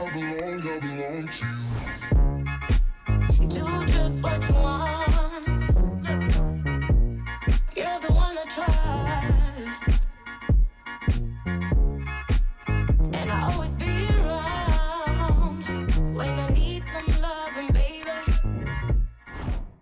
I belong, I belong to you.